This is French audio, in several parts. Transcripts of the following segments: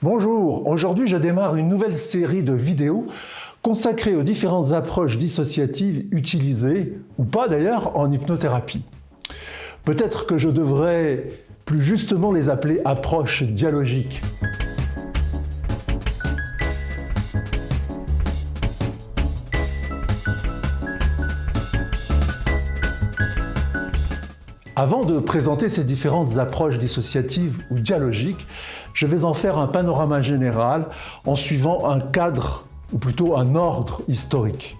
Bonjour, aujourd'hui je démarre une nouvelle série de vidéos consacrées aux différentes approches dissociatives utilisées, ou pas d'ailleurs, en hypnothérapie. Peut-être que je devrais plus justement les appeler approches dialogiques. Avant de présenter ces différentes approches dissociatives ou dialogiques, je vais en faire un panorama général en suivant un cadre, ou plutôt un ordre historique.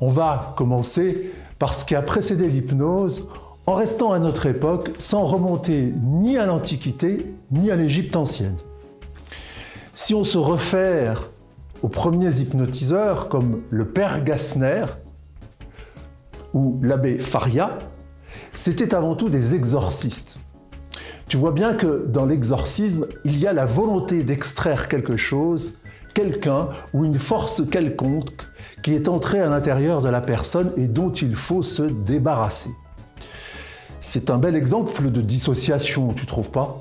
On va commencer par ce qui a précédé l'hypnose en restant à notre époque sans remonter ni à l'Antiquité ni à l'Égypte ancienne. Si on se réfère aux premiers hypnotiseurs comme le père Gassner ou l'abbé Faria, c'était avant tout des exorcistes. Tu vois bien que dans l'exorcisme, il y a la volonté d'extraire quelque chose, quelqu'un ou une force quelconque qui est entrée à l'intérieur de la personne et dont il faut se débarrasser. C'est un bel exemple de dissociation, tu trouves pas?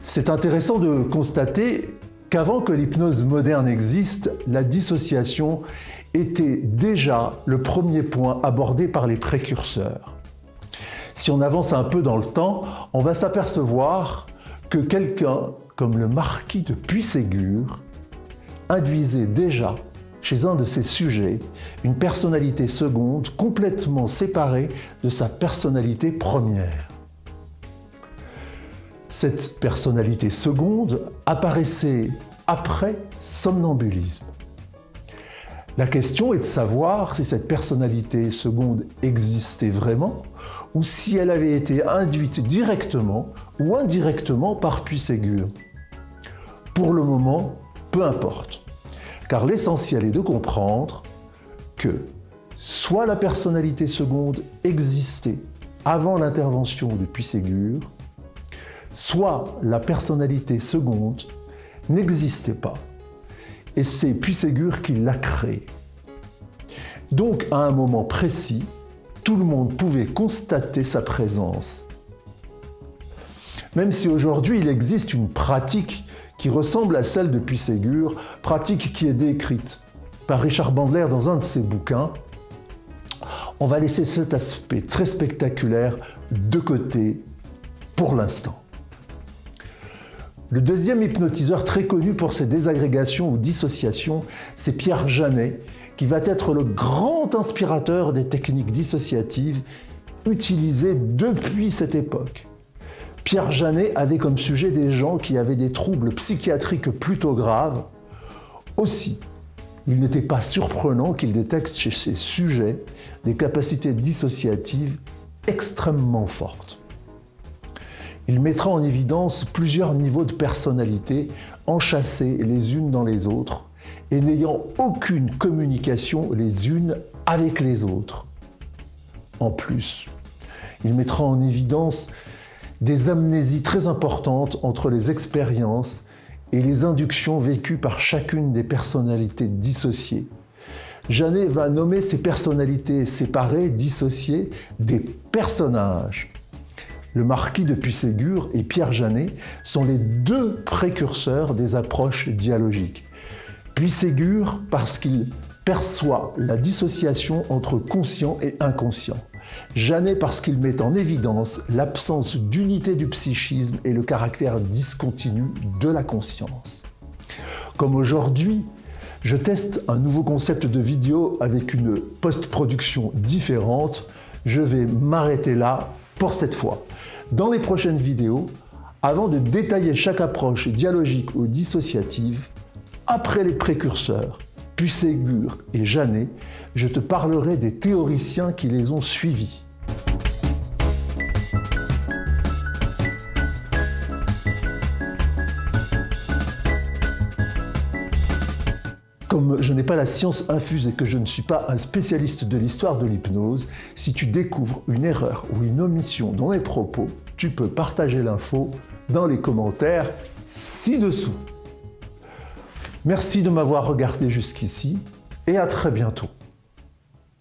C'est intéressant de constater qu'avant que l'hypnose moderne existe, la dissociation était déjà le premier point abordé par les précurseurs. Si on avance un peu dans le temps, on va s'apercevoir que quelqu'un comme le marquis de Puységur induisait déjà chez un de ses sujets une personnalité seconde complètement séparée de sa personnalité première. Cette personnalité seconde apparaissait après somnambulisme. La question est de savoir si cette personnalité seconde existait vraiment ou si elle avait été induite directement ou indirectement par Puységur. Pour le moment, peu importe, car l'essentiel est de comprendre que soit la personnalité seconde existait avant l'intervention de Puységur, soit la personnalité seconde n'existait pas et c'est Puységur qui l'a créé. Donc, à un moment précis, tout le monde pouvait constater sa présence. Même si aujourd'hui il existe une pratique qui ressemble à celle de Puységur, pratique qui est décrite par Richard Bandler dans un de ses bouquins, on va laisser cet aspect très spectaculaire de côté pour l'instant. Le deuxième hypnotiseur très connu pour ses désagrégations ou dissociations, c'est Pierre Janet, qui va être le grand inspirateur des techniques dissociatives utilisées depuis cette époque. Pierre Janet avait comme sujet des gens qui avaient des troubles psychiatriques plutôt graves. Aussi, il n'était pas surprenant qu'il détecte chez ses sujets des capacités dissociatives extrêmement fortes. Il mettra en évidence plusieurs niveaux de personnalité enchâssés les unes dans les autres et n'ayant aucune communication les unes avec les autres. En plus, il mettra en évidence des amnésies très importantes entre les expériences et les inductions vécues par chacune des personnalités dissociées. Janet va nommer ces personnalités séparées, dissociées, des personnages le marquis de Puységur et Pierre Janet sont les deux précurseurs des approches dialogiques. Puységur parce qu'il perçoit la dissociation entre conscient et inconscient. Janet parce qu'il met en évidence l'absence d'unité du psychisme et le caractère discontinu de la conscience. Comme aujourd'hui, je teste un nouveau concept de vidéo avec une post-production différente, je vais m'arrêter là pour cette fois. Dans les prochaines vidéos, avant de détailler chaque approche dialogique ou dissociative, après les précurseurs, Puységur et Janet, je te parlerai des théoriciens qui les ont suivis. Comme je n'ai pas la science infuse et que je ne suis pas un spécialiste de l'histoire de l'hypnose, si tu découvres une erreur ou une omission dans les propos, tu peux partager l'info dans les commentaires ci-dessous. Merci de m'avoir regardé jusqu'ici et à très bientôt.